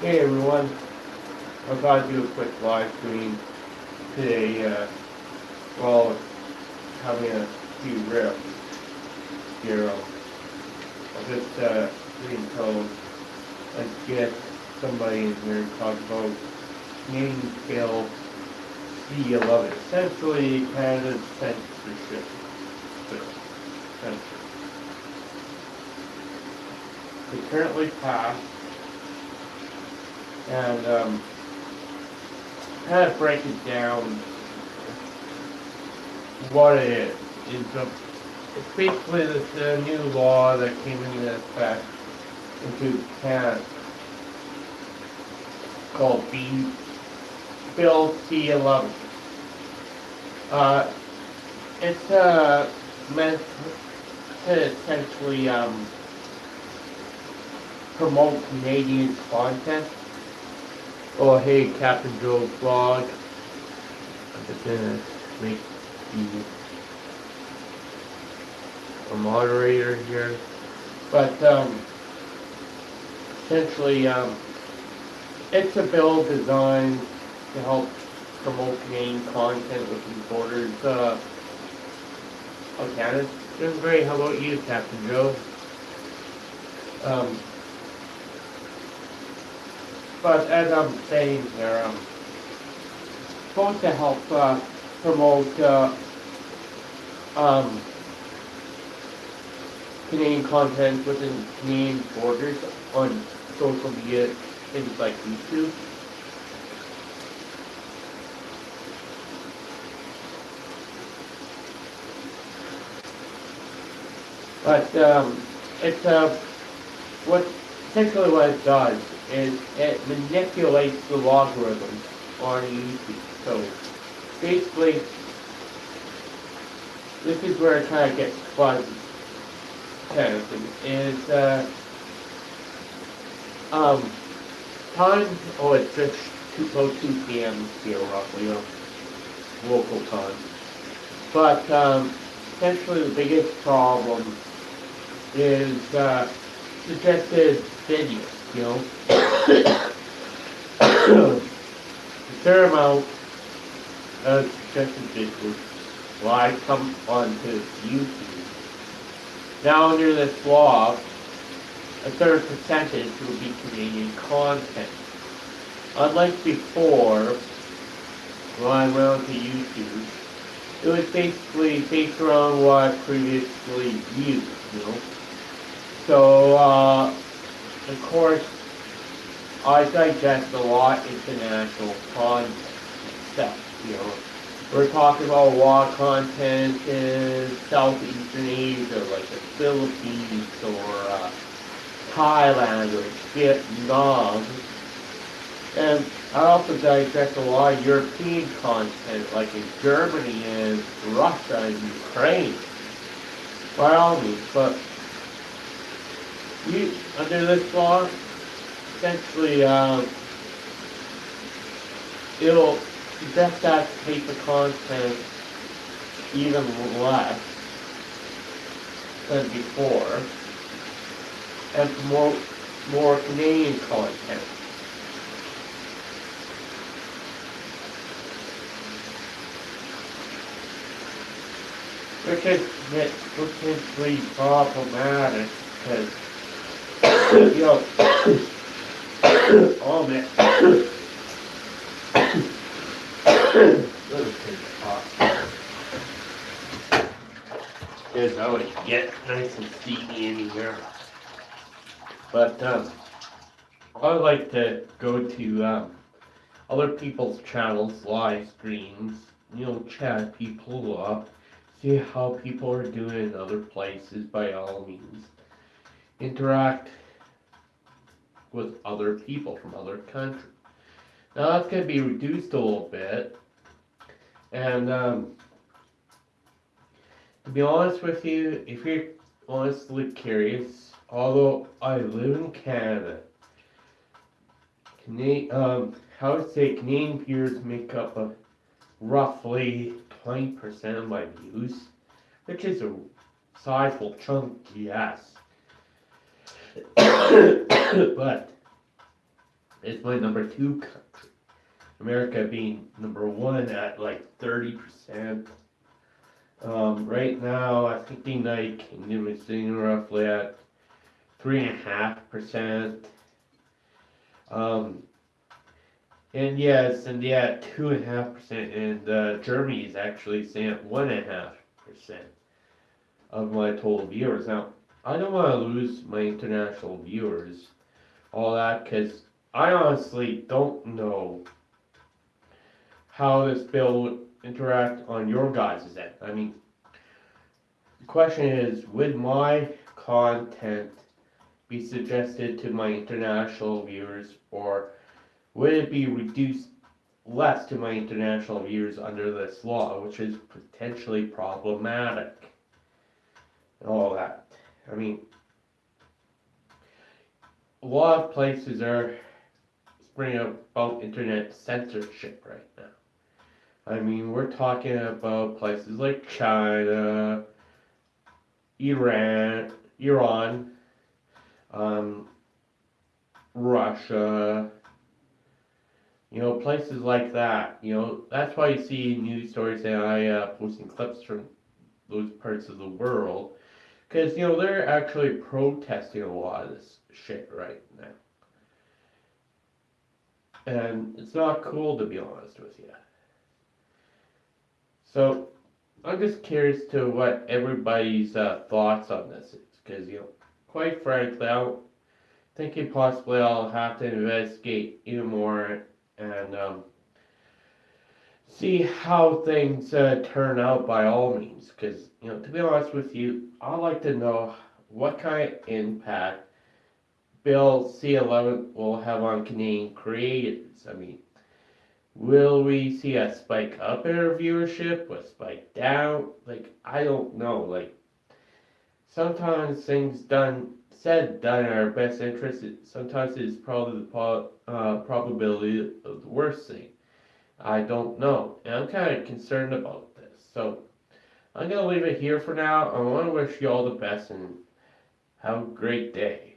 Hey everyone, I thought I'd do a quick live stream today, uh, while having a few riffs here. I'll just, uh, read code and get somebody in here to talk about Canadian Bill C11, essentially Canada's censorship bill. Censorship. It currently passed and um, kind of break it down what it is. It's, a, it's basically this uh, new law that came into effect into Canada called B Bill C11. Uh, it's uh, meant to essentially um, promote Canadian content Oh, hey, Captain Joe's vlog. I'm just gonna make you a moderator here. But, um, essentially, um, it's a bill designed to help promote Canadian content within borders, uh, of Canada. Doing great. How about you, Captain Joe? Um, but as I'm saying here, I'm supposed to help uh, promote uh, um, Canadian content within Canadian borders on social media, things like YouTube. But um, it's uh, what essentially what it does is it manipulates the logarithms on YouTube. So basically, this is where it kind of gets fuzzy. Kind of thing is uh, um, time. Oh, it's just two, about 2 p.m. here roughly, you local time. But um, essentially, the biggest problem is uh, suggested videos you know. Uh, a fair amount of suggested videos will I come onto YouTube. Now under this law, a third percentage will be Canadian content. Unlike before, when I went onto YouTube, it was basically based around what I previously used, you know. So, uh, of course, I digest a lot international content stuff, you know. We're talking about of content in Southeastern Asia, like the Philippines or uh, Thailand or Vietnam. And I also digest a lot of European content, like in Germany and Russia and Ukraine. By all means, but you, under this law, essentially, um, it'll suggest that paper content even less than before and promote more Canadian content. Which is potentially problematic because Yo. oh man. Here's how it get nice and steamy in here. But um, I like to go to um, other people's channels, live streams, you know, chat people up, see how people are doing in other places by all means interact with other people from other countries. Now that's going to be reduced a little bit. And um, to be honest with you, if you're honestly curious, although I live in Canada, Canadian, um, how to say Canadian viewers make up a roughly 20% of my views, which is a sizable chunk, yes. but it's my number two country. America being number one at like 30%. Um, right now, I think the United Kingdom is sitting roughly at 3.5%. Um, and yes, and yeah, 2.5%. And uh, Germany is actually sitting at 1.5% of my total viewers. Now, I don't want to lose my international viewers, all that, because I honestly don't know how this bill would interact on your guys' end. I mean, the question is, would my content be suggested to my international viewers, or would it be reduced less to my international viewers under this law, which is potentially problematic? And all that. I mean, a lot of places are bringing up about internet censorship right now. I mean, we're talking about places like China, Iran, Iran, um, Russia, you know, places like that. You know, that's why you see news stories and I uh, posting clips from those parts of the world, because you know they're actually protesting a lot of this shit right now, and it's not cool to be honest with you. So, I'm just curious to what everybody's uh, thoughts on this is, because you know, quite frankly, I'm thinking possibly I'll have to investigate even more and um, see how things uh, turn out by all means. Because you know, to be honest with you, I'd like to know what kind of impact Bill C11 will have on Canadian creators. I mean, Will we see a spike up in our viewership? A spike down? Like, I don't know. Like, sometimes things done, said, done in our best interest. Sometimes it's probably the po- uh, probability of the worst thing. I don't know. And I'm kind of concerned about this. So, I'm going to leave it here for now. I want to wish you all the best and have a great day.